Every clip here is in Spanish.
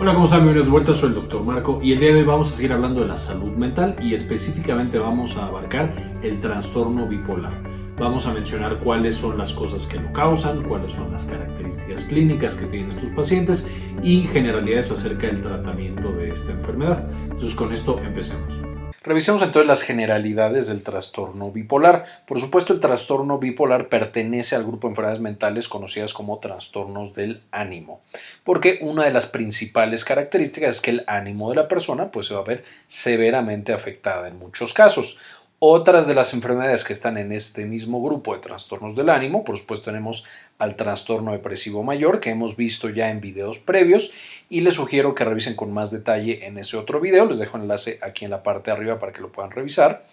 Hola, ¿cómo están? Bienvenidos de vuelta, soy el Dr. Marco y el día de hoy vamos a seguir hablando de la salud mental y específicamente vamos a abarcar el trastorno bipolar. Vamos a mencionar cuáles son las cosas que lo causan, cuáles son las características clínicas que tienen estos pacientes y generalidades acerca del tratamiento de esta enfermedad. Entonces con esto empecemos. Revisemos entonces las generalidades del trastorno bipolar. Por supuesto, el trastorno bipolar pertenece al grupo de enfermedades mentales conocidas como trastornos del ánimo, porque una de las principales características es que el ánimo de la persona pues, se va a ver severamente afectada en muchos casos. Otras de las enfermedades que están en este mismo grupo de trastornos del ánimo, por supuesto tenemos al trastorno depresivo mayor que hemos visto ya en videos previos y les sugiero que revisen con más detalle en ese otro video, les dejo el enlace aquí en la parte de arriba para que lo puedan revisar.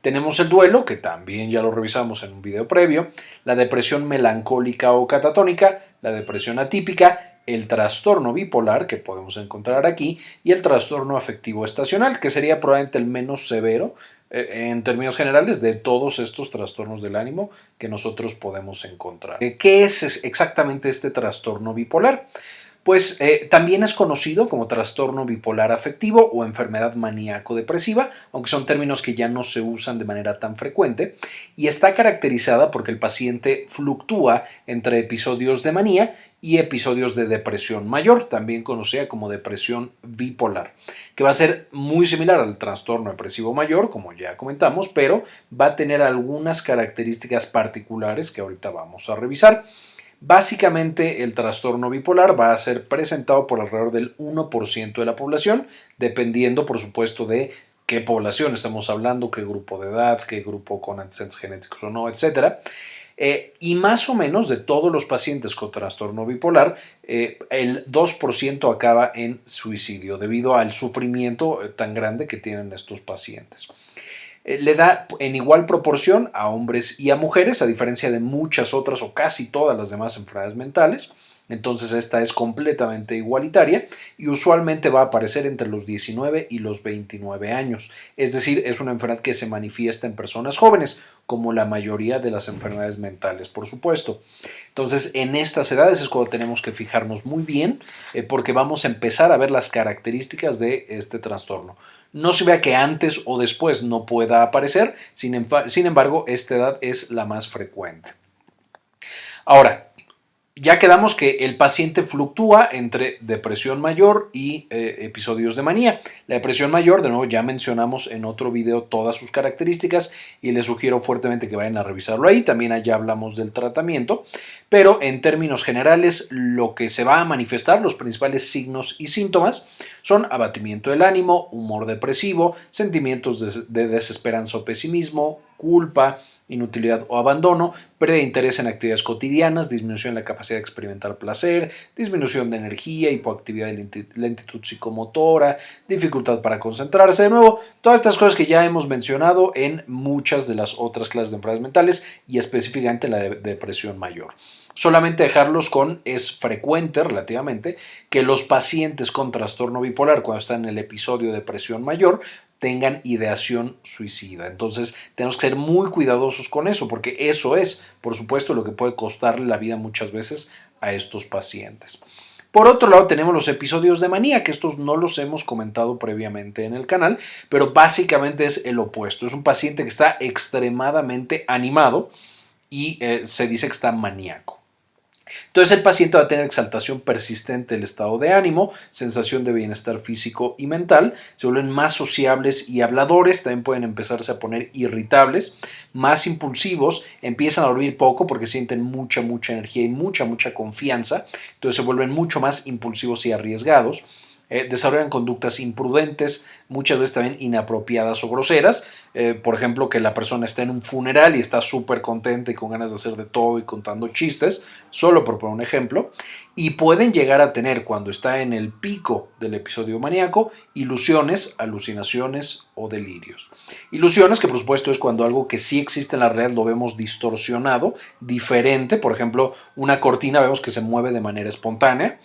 Tenemos el duelo, que también ya lo revisamos en un video previo, la depresión melancólica o catatónica, la depresión atípica, el trastorno bipolar, que podemos encontrar aquí, y el trastorno afectivo estacional, que sería probablemente el menos severo, en términos generales de todos estos trastornos del ánimo que nosotros podemos encontrar. Eh, ¿Qué es exactamente este trastorno bipolar? Pues eh, también es conocido como trastorno bipolar afectivo o enfermedad maníaco-depresiva, aunque son términos que ya no se usan de manera tan frecuente, y está caracterizada porque el paciente fluctúa entre episodios de manía y episodios de depresión mayor, también conocida como depresión bipolar, que va a ser muy similar al trastorno depresivo mayor, como ya comentamos, pero va a tener algunas características particulares que ahorita vamos a revisar. Básicamente el trastorno bipolar va a ser presentado por alrededor del 1% de la población, dependiendo por supuesto de qué población estamos hablando, qué grupo de edad, qué grupo con antecedentes genéticos o no, etcétera. Eh, y más o menos de todos los pacientes con trastorno bipolar, eh, el 2% acaba en suicidio debido al sufrimiento eh, tan grande que tienen estos pacientes. le da en igual proporción a hombres y a mujeres, a diferencia de muchas otras o casi todas las demás enfermedades mentales. Entonces esta es completamente igualitaria y usualmente va a aparecer entre los 19 y los 29 años. Es decir, es una enfermedad que se manifiesta en personas jóvenes, como la mayoría de las enfermedades mentales, por supuesto. Entonces, en estas edades es cuando tenemos que fijarnos muy bien eh, porque vamos a empezar a ver las características de este trastorno. No se vea que antes o después no pueda aparecer, sin, sin embargo, esta edad es la más frecuente. Ahora, ya quedamos que el paciente fluctúa entre depresión mayor y eh, episodios de manía. La depresión mayor, de nuevo, ya mencionamos en otro video todas sus características y les sugiero fuertemente que vayan a revisarlo ahí. También allá hablamos del tratamiento, pero en términos generales lo que se va a manifestar, los principales signos y síntomas son abatimiento del ánimo, humor depresivo, sentimientos de desesperanza o pesimismo, culpa, inutilidad o abandono, pérdida de interés en actividades cotidianas, disminución en la capacidad de experimentar placer, disminución de energía, hipoactividad y lentitud psicomotora, dificultad para concentrarse. De nuevo, todas estas cosas que ya hemos mencionado en muchas de las otras clases de enfermedades mentales y específicamente la de depresión mayor. Solamente dejarlos con es frecuente relativamente que los pacientes con trastorno bipolar cuando están en el episodio de depresión mayor tengan ideación suicida. Entonces tenemos que ser muy cuidadosos con eso porque eso es, por supuesto, lo que puede costarle la vida muchas veces a estos pacientes. Por otro lado, tenemos los episodios de manía, que estos no los hemos comentado previamente en el canal, pero básicamente es el opuesto. Es un paciente que está extremadamente animado y eh, se dice que está maníaco. Entonces el paciente va a tener exaltación persistente del estado de ánimo, sensación de bienestar físico y mental, se vuelven más sociables y habladores, también pueden empezarse a poner irritables, más impulsivos, empiezan a dormir poco porque sienten mucha, mucha energía y mucha, mucha confianza, entonces se vuelven mucho más impulsivos y arriesgados eh, desarrollan conductas imprudentes, muchas veces también inapropiadas o groseras. Eh, por ejemplo, que la persona está en un funeral y está súper contenta y con ganas de hacer de todo y contando chistes, solo por poner un ejemplo. Y pueden llegar a tener, cuando está en el pico del episodio maníaco, ilusiones, alucinaciones o delirios. Ilusiones que por supuesto es cuando algo que sí existe en la realidad lo vemos distorsionado, diferente. Por ejemplo, una cortina vemos que se mueve de manera espontánea.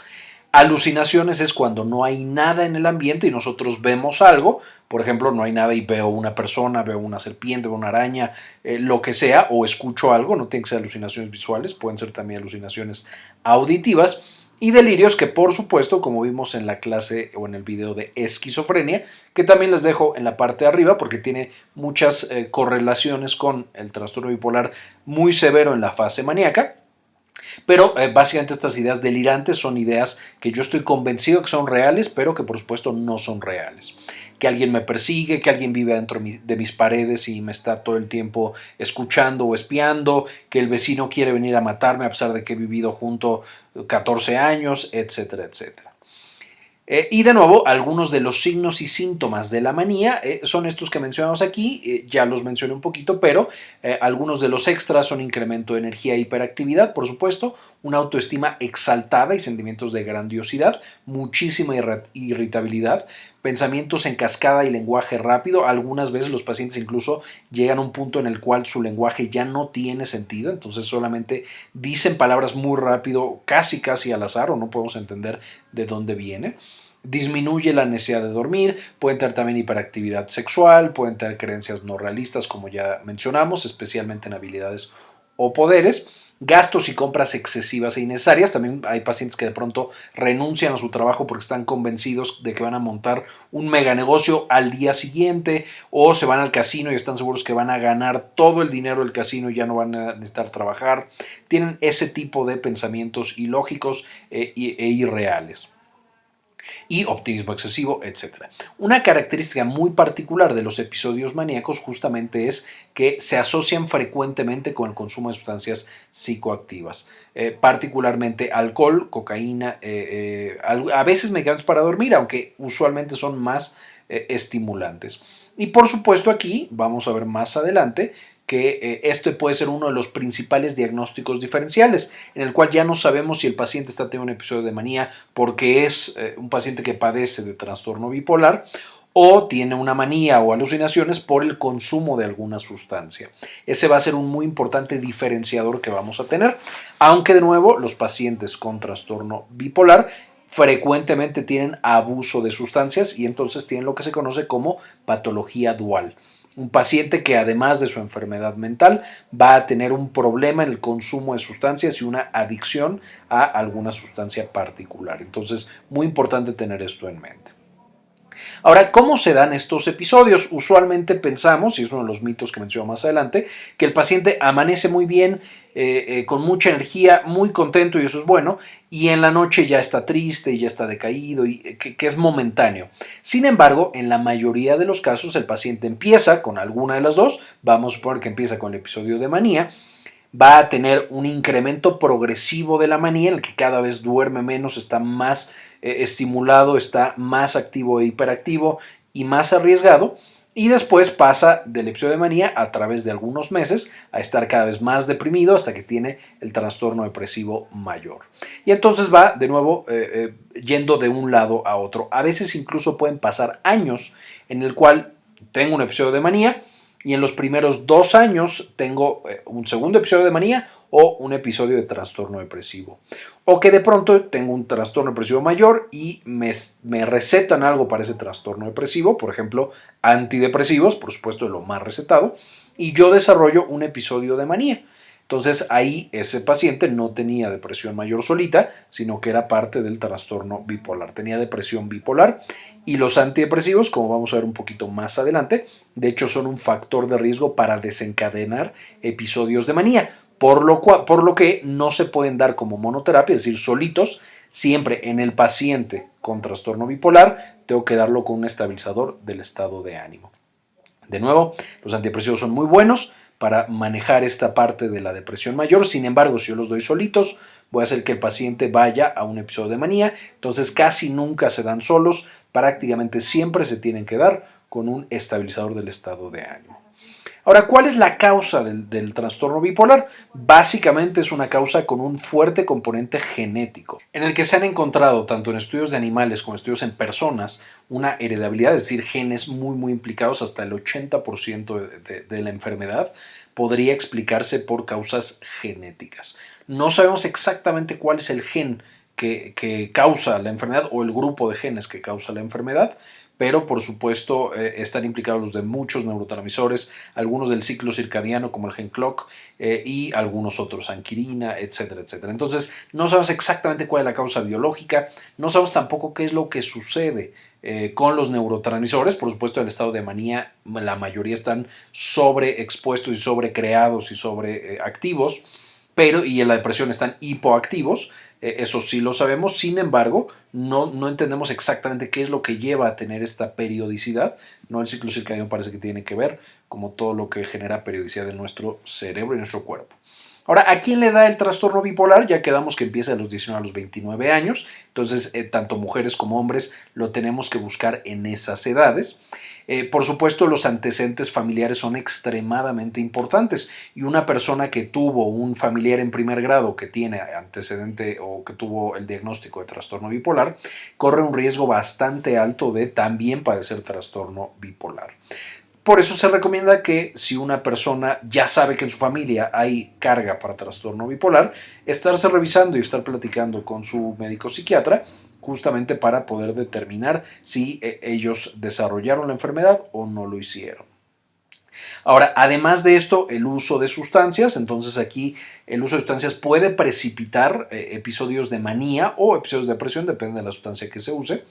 Alucinaciones es cuando no hay nada en el ambiente y nosotros vemos algo, por ejemplo, no hay nada y veo una persona, veo una serpiente, veo una araña, eh, lo que sea, o escucho algo, no tienen que ser alucinaciones visuales, pueden ser también alucinaciones auditivas. y delirios que por supuesto, como vimos en la clase o en el video de esquizofrenia, que también les dejo en la parte de arriba porque tiene muchas eh, correlaciones con el trastorno bipolar muy severo en la fase maníaca. Pero eh, básicamente estas ideas delirantes son ideas que yo estoy convencido que son reales, pero que por supuesto no son reales que alguien me persigue, que alguien vive dentro de mis paredes y me está todo el tiempo escuchando o espiando, que el vecino quiere venir a matarme a pesar de que he vivido junto 14 años, etcétera, etcétera. Eh, y de nuevo, algunos de los signos y síntomas de la manía eh, son estos que mencionamos aquí, eh, ya los mencioné un poquito, pero algunos de los extras son incremento de energía e hiperactividad, por supuesto, una autoestima exaltada y sentimientos de grandiosidad, muchísima irritabilidad, pensamientos en cascada y lenguaje rápido. Algunas veces los pacientes incluso llegan a un punto en el cual su lenguaje ya no tiene sentido, entonces solamente dicen palabras muy rápido, casi casi al azar o no podemos entender de dónde viene disminuye la necesidad de dormir, pueden tener también hiperactividad sexual, pueden tener creencias no realistas, como ya mencionamos, especialmente en habilidades o poderes gastos y compras excesivas e innecesarias. También hay pacientes que de pronto renuncian a su trabajo porque están convencidos de que van a montar un mega negocio al día siguiente o se van al casino y están seguros que van a ganar todo el dinero del casino y ya no van a necesitar trabajar. Tienen ese tipo de pensamientos ilógicos e, e irreales y optimismo excesivo, etc. Una característica muy particular de los episodios maníacos justamente es que se asocian frecuentemente con el consumo de sustancias psicoactivas, eh, particularmente alcohol, cocaína, eh, eh, a veces medicamentos para dormir, aunque usualmente son más estimulantes. Y por supuesto aquí, vamos a ver más adelante, que eh, este puede ser uno de los principales diagnósticos diferenciales, en el cual ya no sabemos si el paciente está teniendo un episodio de manía porque es eh, un paciente que padece de trastorno bipolar o tiene una manía o alucinaciones por el consumo de alguna sustancia. Ese va a ser un muy importante diferenciador que vamos a tener, aunque de nuevo los pacientes con trastorno bipolar frecuentemente tienen abuso de sustancias y entonces tienen lo que se conoce como patología dual un paciente que además de su enfermedad mental va a tener un problema en el consumo de sustancias y una adicción a alguna sustancia particular. Entonces, muy importante tener esto en mente. Ahora, ¿cómo se dan estos episodios? Usualmente pensamos, y es uno de los mitos que menciono más adelante, que el paciente amanece muy bien, eh, eh, con mucha energía, muy contento y eso es bueno, y en la noche ya está triste ya está decaído y eh, que, es momentáneo. Sin embargo, en la mayoría de los casos el paciente empieza con alguna de las dos, vamos a suponer que empieza con el episodio de manía, va a tener un incremento progresivo de la manía en el que cada vez duerme menos, está más estimulado, está más activo e hiperactivo y más arriesgado y después pasa del episodio de manía a través de algunos meses a estar cada vez más deprimido hasta que tiene el trastorno depresivo mayor. Y entonces va de nuevo eh, eh, yendo de un lado a otro. A veces incluso pueden pasar años en el cual tengo un episodio de manía y en los primeros dos años tengo eh, un segundo episodio de manía o un episodio de trastorno depresivo. O que de pronto tengo un trastorno depresivo mayor y me, me, recetan algo para ese trastorno depresivo, por ejemplo, antidepresivos, por supuesto lo más recetado, y yo desarrollo un episodio de manía. Entonces ahí ese paciente no tenía depresión mayor solita, sino que era parte del trastorno bipolar. Tenía depresión bipolar y los antidepresivos, como vamos a ver un poquito más adelante, de hecho son un factor de riesgo para desencadenar episodios de manía por lo, por lo que no se pueden dar como monoterapia, es decir, solitos, siempre en el paciente con trastorno bipolar, tengo que darlo con un estabilizador del estado de ánimo. De nuevo, los antidepresivos son muy buenos para manejar esta parte de la depresión mayor, sin embargo, si yo los doy solitos, voy a hacer que el paciente vaya a un episodio de manía, entonces casi nunca se dan solos, prácticamente siempre se tienen que dar con un estabilizador del estado de ánimo. Ahora, ¿cuál es la causa del, trastorno bipolar? Básicamente es una causa con un fuerte componente genético, en el que se han encontrado tanto en estudios de animales como estudios en personas una heredabilidad, es decir, genes muy muy implicados, hasta el 80% de, la enfermedad podría explicarse por causas genéticas. No sabemos exactamente cuál es el gen que, causa la enfermedad o el grupo de genes que causa la enfermedad, pero por supuesto eh, están implicados los de muchos neurotransmisores, algunos del ciclo circadiano como el gen clock eh, y algunos otros, anquirina, etcétera, etcétera. Entonces no sabemos exactamente cuál es la causa biológica, no sabemos tampoco qué es lo que sucede eh, con los neurotransmisores. Por supuesto, el estado de manía, la mayoría están sobreexpuestos y sobrecreados y sobreactivos, pero y en la depresión están hipoactivos. Eh, eso sí lo sabemos, sin embargo, no, no entendemos exactamente qué es lo que lleva a tener esta periodicidad. No el ciclo circadiano parece que tiene que ver, como todo lo que genera periodicidad en nuestro cerebro y nuestro cuerpo. Ahora, ¿a quién le da el trastorno bipolar? Ya quedamos que empieza a los 19 a los 29 años, entonces eh, tanto mujeres como hombres lo tenemos que buscar en esas edades. Eh, por supuesto, los antecedentes familiares son extremadamente importantes y una persona que tuvo un familiar en primer grado que tiene antecedente o que tuvo el diagnóstico de trastorno bipolar, corre un riesgo bastante alto de también padecer trastorno bipolar. Por eso se recomienda que si una persona ya sabe que en su familia hay carga para trastorno bipolar, estarse revisando y estar platicando con su médico psiquiatra justamente para poder determinar si eh, ellos desarrollaron la enfermedad o no lo hicieron. Ahora, además de esto, el uso de sustancias, entonces aquí el uso de sustancias puede precipitar eh, episodios de manía o episodios de depresión, depende de la sustancia que se use,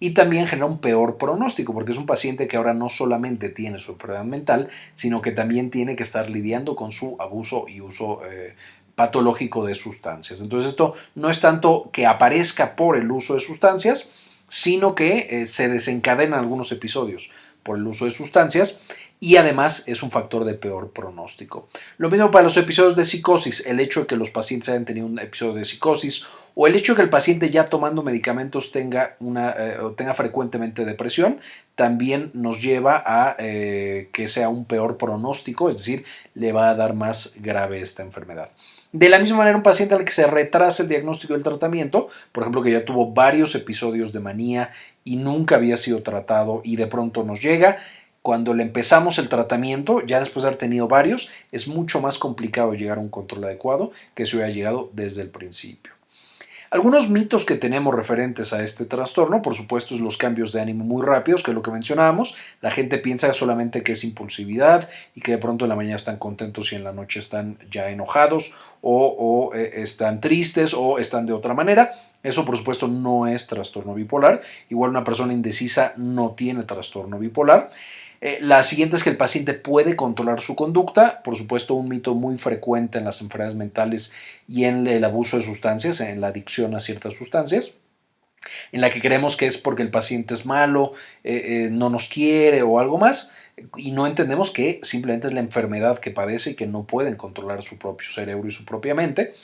y también genera un peor pronóstico, porque es un paciente que ahora no solamente tiene su enfermedad mental, sino que también tiene que estar lidiando con su abuso y uso eh, patológico de sustancias. Entonces esto no es tanto que aparezca por el uso de sustancias, sino que eh, se desencadenan algunos episodios por el uso de sustancias y además es un factor de peor pronóstico. Lo mismo para los episodios de psicosis, el hecho de que los pacientes hayan tenido un episodio de psicosis o el hecho de que el paciente ya tomando medicamentos tenga, una, eh, tenga frecuentemente depresión, también nos lleva a eh, que sea un peor pronóstico, es decir, le va a dar más grave esta enfermedad. De la misma manera, un paciente al que se retrasa el diagnóstico del tratamiento, por ejemplo, que ya tuvo varios episodios de manía y nunca había sido tratado y de pronto nos llega, cuando le empezamos el tratamiento, ya después de haber tenido varios, es mucho más complicado llegar a un control adecuado que si hubiera llegado desde el principio. Algunos mitos que tenemos referentes a este trastorno, por supuesto, es los cambios de ánimo muy rápidos, que es lo que mencionábamos. La gente piensa solamente que es impulsividad y que de pronto en la mañana están contentos y en la noche están ya enojados o, eh, están tristes o están de otra manera. Eso, por supuesto, no es trastorno bipolar. Igual una persona indecisa no tiene trastorno bipolar. Eh, la siguiente es que el paciente puede controlar su conducta, por supuesto un mito muy frecuente en las enfermedades mentales y en el abuso de sustancias, en la adicción a ciertas sustancias en la que creemos que es porque el paciente es malo, eh, eh, no nos quiere o algo más, y no entendemos que simplemente es la enfermedad que padece y que no pueden controlar su propio cerebro y su propia mente.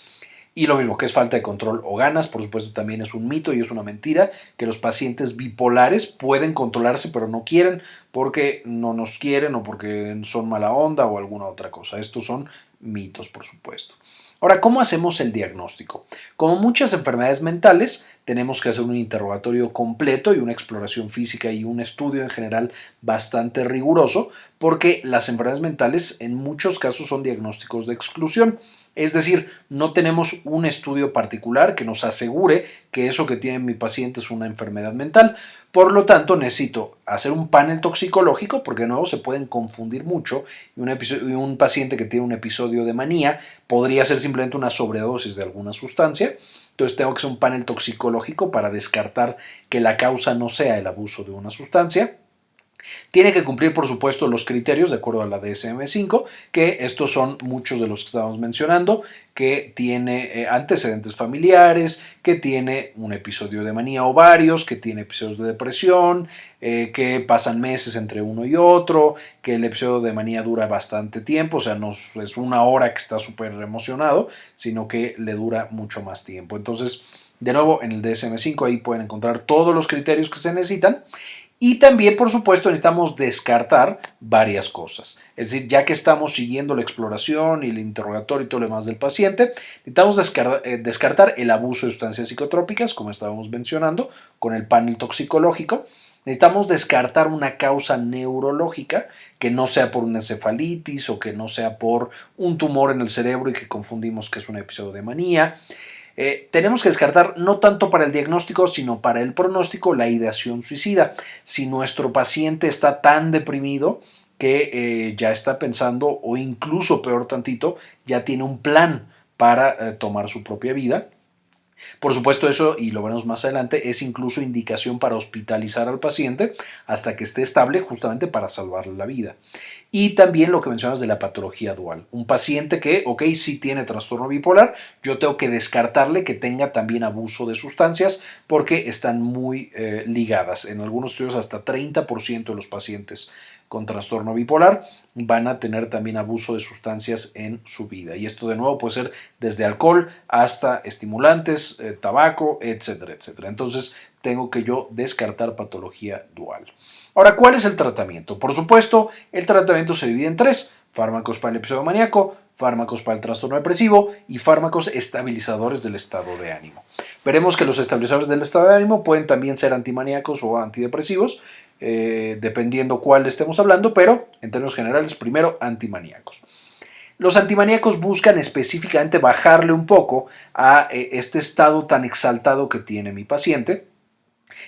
Y lo mismo que es falta de control o ganas, por supuesto también es un mito y es una mentira que los pacientes bipolares pueden controlarse pero no quieren porque no nos quieren o porque son mala onda o alguna otra cosa. Estos son mitos, por supuesto. Ahora, ¿cómo hacemos el diagnóstico? Como muchas enfermedades mentales, tenemos que hacer un interrogatorio completo y una exploración física y un estudio en general bastante riguroso, porque las enfermedades mentales en muchos casos son diagnósticos de exclusión. Es decir, no tenemos un estudio particular que nos asegure que eso que tiene mi paciente es una enfermedad mental. Por lo tanto, necesito hacer un panel toxicológico porque de nuevo se pueden confundir mucho y un, y un paciente que tiene un episodio de manía podría ser simplemente una sobredosis de alguna sustancia. Entonces tengo que hacer un panel toxicológico para descartar que la causa no sea el abuso de una sustancia. Tiene que cumplir, por supuesto, los criterios de acuerdo a la DSM-5, que estos son muchos de los que estábamos mencionando, que tiene eh, antecedentes familiares, que tiene un episodio de manía o varios, que tiene episodios de depresión, eh, que pasan meses entre uno y otro, que el episodio de manía dura bastante tiempo, o sea, no es una hora que está súper emocionado, sino que le dura mucho más tiempo. Entonces, de nuevo, en el DSM-5 ahí pueden encontrar todos los criterios que se necesitan y también, por supuesto, necesitamos descartar varias cosas. Es decir, ya que estamos siguiendo la exploración y el interrogatorio y todo lo demás del paciente, necesitamos eh, descartar el abuso de sustancias psicotrópicas, como estábamos mencionando, con el panel toxicológico. Necesitamos descartar una causa neurológica que no sea por una encefalitis o que no sea por un tumor en el cerebro y que confundimos que es un episodio de manía. Eh, tenemos que descartar no tanto para el diagnóstico, sino para el pronóstico la ideación suicida. Si nuestro paciente está tan deprimido que eh, ya está pensando o incluso peor tantito, ya tiene un plan para eh, tomar su propia vida, por supuesto, eso, y lo veremos más adelante, es incluso indicación para hospitalizar al paciente hasta que esté estable justamente para salvarle la vida. Y también lo que mencionas de la patología dual. Un paciente que, ok, sí tiene trastorno bipolar, yo tengo que descartarle que tenga también abuso de sustancias porque están muy eh, ligadas. En algunos estudios hasta 30% de los pacientes con trastorno bipolar van a tener también abuso de sustancias en su vida. Y esto de nuevo puede ser desde alcohol hasta estimulantes, eh, tabaco, etcétera, etcétera. Entonces tengo que yo descartar patología dual. Ahora, ¿cuál es el tratamiento? Por supuesto, el tratamiento se divide en tres. Fármacos para el episodio maníaco, fármacos para el trastorno depresivo y fármacos estabilizadores del estado de ánimo. Veremos que los estabilizadores del estado de ánimo pueden también ser antimaníacos o antidepresivos eh, dependiendo cuál estemos hablando, pero en términos generales, primero antimaníacos. Los antimaníacos buscan específicamente bajarle un poco a eh, este estado tan exaltado que tiene mi paciente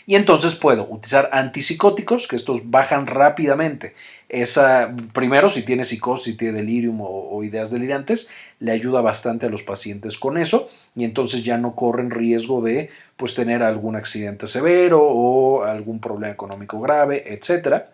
y entonces puedo utilizar antipsicóticos, que estos bajan rápidamente. Esa, primero, si tiene psicosis, si tiene delirium o, ideas delirantes, le ayuda bastante a los pacientes con eso y entonces ya no corren riesgo de pues, tener algún accidente severo o algún problema económico grave, etcétera.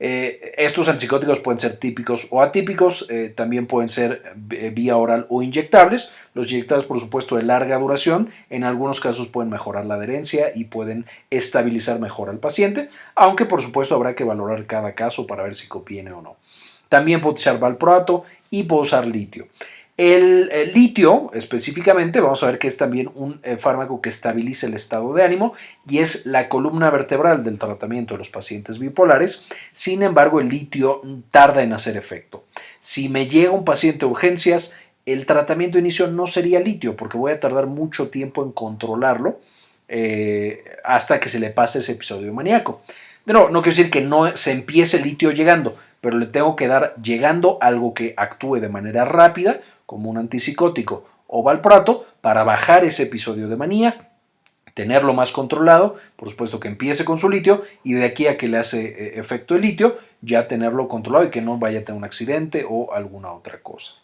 Eh, estos antipsicóticos pueden ser típicos o atípicos, eh, también pueden ser eh, vía oral o inyectables. Los inyectables, por supuesto, de larga duración, en algunos casos pueden mejorar la adherencia y pueden estabilizar mejor al paciente, aunque por supuesto habrá que valorar cada caso para ver si conviene o no. También puede usar valproato y puede usar litio. El, litio, específicamente, vamos a ver que es también un eh, fármaco que estabiliza el estado de ánimo y es la columna vertebral del tratamiento de los pacientes bipolares. Sin embargo, el litio tarda en hacer efecto. Si me llega un paciente a urgencias, el tratamiento de inicio no sería litio porque voy a tardar mucho tiempo en controlarlo eh, hasta que se le pase ese episodio maníaco. No, no quiero decir que no se empiece el litio llegando, pero le tengo que dar llegando algo que actúe de manera rápida como un antipsicótico o valproato para bajar ese episodio de manía, tenerlo más controlado, por supuesto que empiece con su litio y de aquí a que le hace eh, efecto el litio, ya tenerlo controlado y que no vaya a tener un accidente o alguna otra cosa.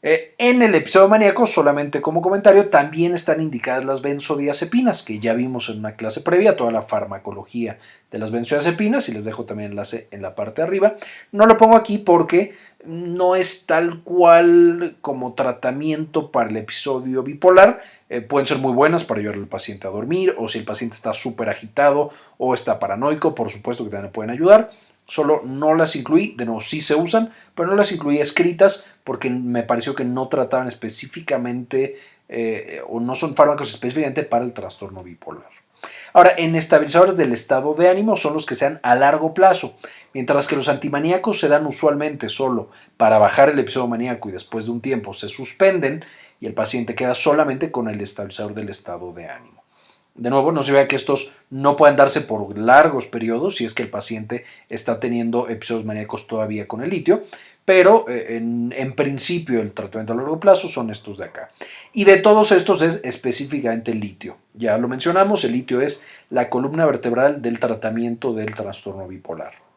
Eh, en el episodio maníaco, solamente como comentario, también están indicadas las benzodiazepinas, que ya vimos en una clase previa, toda la farmacología de las benzodiazepinas, y les dejo también enlace en la parte de arriba. No lo pongo aquí porque no es tal cual como tratamiento para el episodio bipolar. Eh, pueden ser muy buenas para ayudar al paciente a dormir, o si el paciente está súper agitado o está paranoico, por supuesto que también pueden ayudar solo no las incluí, de nuevo sí se usan, pero no las incluí escritas porque me pareció que no trataban específicamente eh, o no son fármacos específicamente para el trastorno bipolar. Ahora, en estabilizadores del estado de ánimo son los que se dan a largo plazo, mientras que los antimaníacos se dan usualmente solo para bajar el episodio maníaco y después de un tiempo se suspenden y el paciente queda solamente con el estabilizador del estado de ánimo. De nuevo, no se vea que estos no pueden darse por largos periodos si es que el paciente está teniendo episodios maníacos todavía con el litio, pero eh, en, en, principio el tratamiento a largo plazo son estos de acá. Y de todos estos es específicamente el litio. Ya lo mencionamos, el litio es la columna vertebral del tratamiento del trastorno bipolar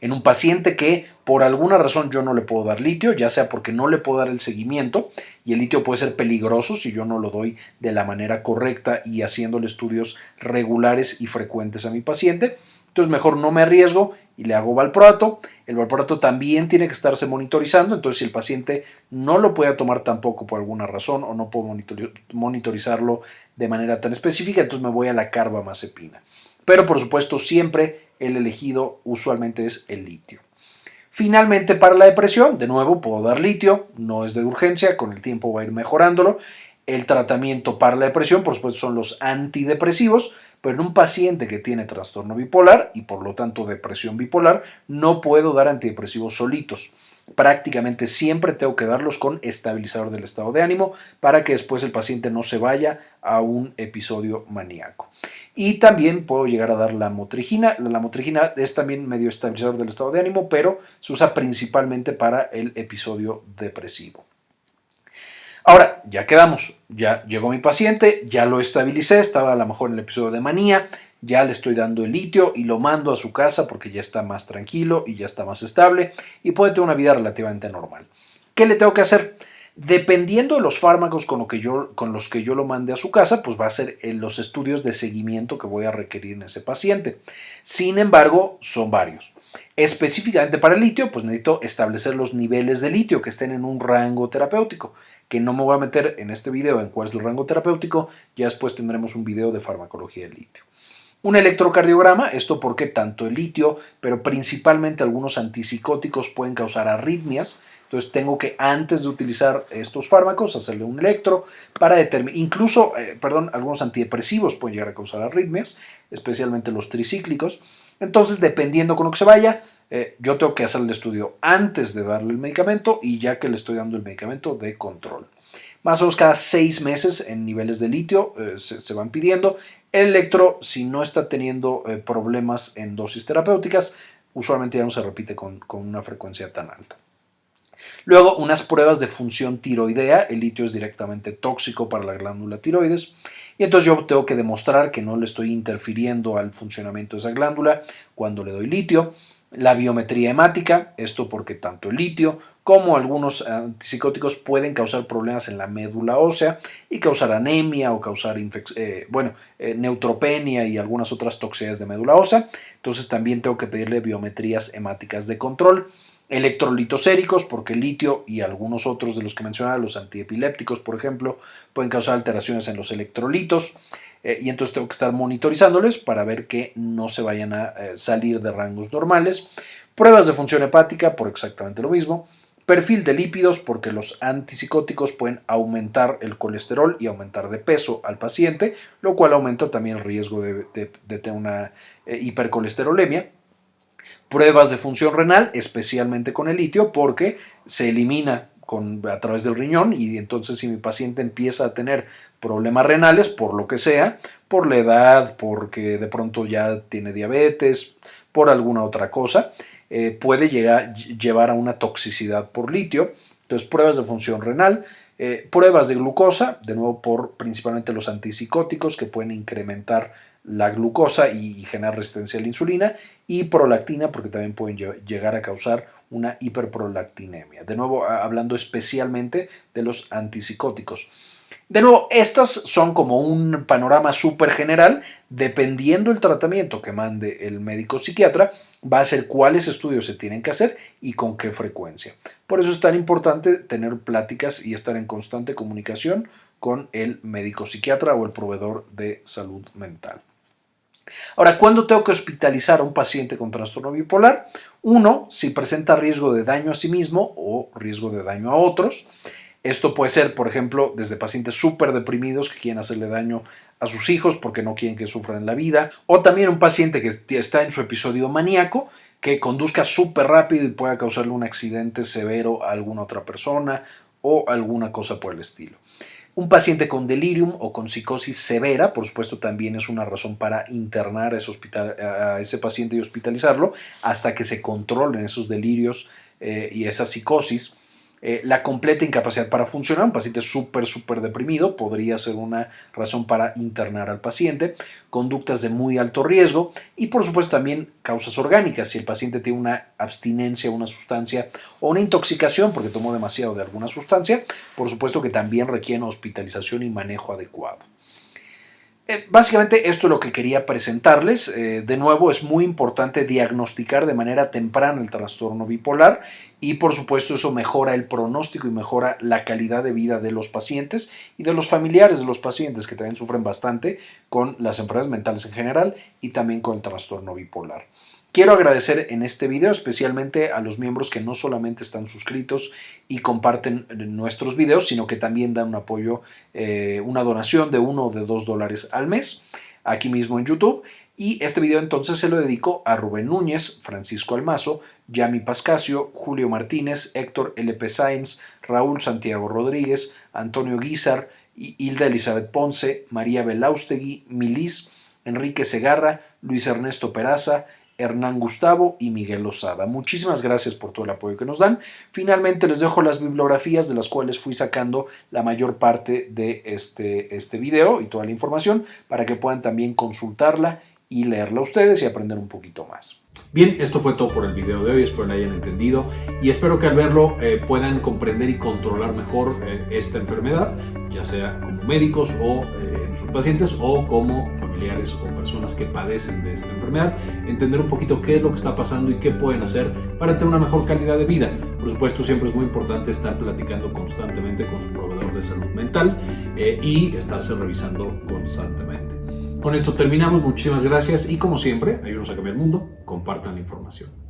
en un paciente que por alguna razón yo no le puedo dar litio, ya sea porque no le puedo dar el seguimiento y el litio puede ser peligroso si yo no lo doy de la manera correcta y haciéndole estudios regulares y frecuentes a mi paciente. Entonces mejor no me arriesgo y le hago valproato. El valproato también tiene que estarse monitorizando, entonces si el paciente no lo puede tomar tampoco por alguna razón o no puedo monitorizarlo de manera tan específica, entonces me voy a la carbamazepina. Pero por supuesto siempre el elegido usualmente es el litio. Finalmente, para la depresión, de nuevo puedo dar litio, no es de urgencia, con el tiempo va a ir mejorándolo. El tratamiento para la depresión, por supuesto, son los antidepresivos, pero en un paciente que tiene trastorno bipolar y por lo tanto depresión bipolar, no puedo dar antidepresivos solitos prácticamente siempre tengo que darlos con estabilizador del estado de ánimo para que después el paciente no se vaya a un episodio maníaco. Y también puedo llegar a dar la motrigina. La motrigina es también medio estabilizador del estado de ánimo, pero se usa principalmente para el episodio depresivo. Ahora, ya quedamos, ya llegó mi paciente, ya lo estabilicé, estaba a lo mejor en el episodio de manía, ya le estoy dando el litio y lo mando a su casa porque ya está más tranquilo y ya está más estable y puede tener una vida relativamente normal. ¿Qué le tengo que hacer? Dependiendo de los fármacos con, los que yo lo mande a su casa, pues va a ser en los estudios de seguimiento que voy a requerir en ese paciente. Sin embargo, son varios. Específicamente para el litio, pues necesito establecer los niveles de litio que estén en un rango terapéutico, que no me voy a meter en este video en cuál es el rango terapéutico, ya después tendremos un video de farmacología del litio. Un electrocardiograma, esto porque tanto el litio, pero principalmente algunos antipsicóticos pueden causar arritmias, entonces tengo que antes de utilizar estos fármacos hacerle un electro para determinar, incluso, eh, perdón, algunos antidepresivos pueden llegar a causar arritmias, especialmente los tricíclicos. Entonces, dependiendo con lo que se vaya, eh, yo tengo que hacer el estudio antes de darle el medicamento y ya que le estoy dando el medicamento de control. Más o menos cada seis meses en niveles de litio eh, se, van pidiendo. El electro, si no está teniendo problemas en dosis terapéuticas, usualmente ya no se repite con una frecuencia tan alta. Luego, unas pruebas de función tiroidea. El litio es directamente tóxico para la glándula tiroides. Y entonces yo tengo que demostrar que no le estoy interfiriendo al funcionamiento de esa glándula cuando le doy litio. La biometría hemática, esto porque tanto el litio como algunos antipsicóticos pueden causar problemas en la médula ósea y causar anemia o causar eh, bueno, eh, neutropenia y algunas otras toxicidades de médula ósea. Entonces también tengo que pedirle biometrías hemáticas de control electrolitos séricos, porque el litio y algunos otros de los que mencionaba, los antiepilépticos, por ejemplo, pueden causar alteraciones en los electrolitos. Eh, y entonces tengo que estar monitorizándoles para ver que no se vayan a eh, salir de rangos normales. Pruebas de función hepática por exactamente lo mismo. Perfil de lípidos porque los antipsicóticos pueden aumentar el colesterol y aumentar de peso al paciente, lo cual aumenta también el riesgo de, tener una eh, hipercolesterolemia pruebas de función renal, especialmente con el litio, porque se elimina con, a través del riñón y entonces si mi paciente empieza a tener problemas renales, por lo que sea, por la edad, porque de pronto ya tiene diabetes, por alguna otra cosa, eh, puede llegar, llevar a una toxicidad por litio. Entonces, pruebas de función renal, eh, pruebas de glucosa, de nuevo por principalmente los antipsicóticos que pueden incrementar la glucosa y generar resistencia a la insulina y prolactina porque también pueden llegar a causar una hiperprolactinemia. De nuevo, hablando especialmente de los antipsicóticos. De nuevo, estas son como un panorama súper general. Dependiendo del tratamiento que mande el médico psiquiatra, va a ser cuáles estudios se tienen que hacer y con qué frecuencia. Por eso es tan importante tener pláticas y estar en constante comunicación con el médico psiquiatra o el proveedor de salud mental. Ahora, ¿cuándo tengo que hospitalizar a un paciente con trastorno bipolar? Uno, si presenta riesgo de daño a sí mismo o riesgo de daño a otros. Esto puede ser, por ejemplo, desde pacientes súper deprimidos que quieren hacerle daño a sus hijos porque no quieren que sufran en la vida, o también un paciente que está en su episodio maníaco que conduzca súper rápido y pueda causarle un accidente severo a alguna otra persona o alguna cosa por el estilo. Un paciente con delirium o con psicosis severa, por supuesto, también es una razón para internar a ese, paciente y hospitalizarlo hasta que se controlen esos delirios eh, y esa psicosis. Eh, la completa incapacidad para funcionar, un paciente súper, súper deprimido, podría ser una razón para internar al paciente, conductas de muy alto riesgo y por supuesto también causas orgánicas, si el paciente tiene una abstinencia a una sustancia o una intoxicación porque tomó demasiado de alguna sustancia, por supuesto que también requieren hospitalización y manejo adecuado. Eh, básicamente esto es lo que quería presentarles. Eh, de nuevo, es muy importante diagnosticar de manera temprana el trastorno bipolar y por supuesto eso mejora el pronóstico y mejora la calidad de vida de los pacientes y de los familiares de los pacientes que también sufren bastante con las enfermedades mentales en general y también con el trastorno bipolar. Quiero agradecer en este video especialmente a los miembros que no solamente están suscritos y comparten nuestros videos, sino que también dan un apoyo, eh, una donación de uno o de dos dólares al mes, aquí mismo en YouTube. Y este video entonces se lo dedico a Rubén Núñez, Francisco Almazo, Yami Pascasio, Julio Martínez, Héctor LP Sáenz, Raúl Santiago Rodríguez, Antonio Guizar, Hilda Elizabeth Ponce, María Belaustegui, Milis, Enrique Segarra, Luis Ernesto Peraza, Hernán Gustavo y Miguel Lozada. Muchísimas gracias por todo el apoyo que nos dan. Finalmente les dejo las bibliografías de las cuales fui sacando la mayor parte de este, este video y toda la información para que puedan también consultarla y leerla ustedes y aprender un poquito más. Bien, esto fue todo por el video de hoy, espero lo hayan entendido y espero que al verlo eh, puedan comprender y controlar mejor eh, esta enfermedad, ya sea como médicos o eh, en sus pacientes o como familiares o personas que padecen de esta enfermedad, entender un poquito qué es lo que está pasando y qué pueden hacer para tener una mejor calidad de vida. Por supuesto, siempre es muy importante estar platicando constantemente con su proveedor de salud mental y estarse revisando constantemente. Con esto terminamos, muchísimas gracias y como siempre, ayúdenos a cambiar el mundo, compartan la información.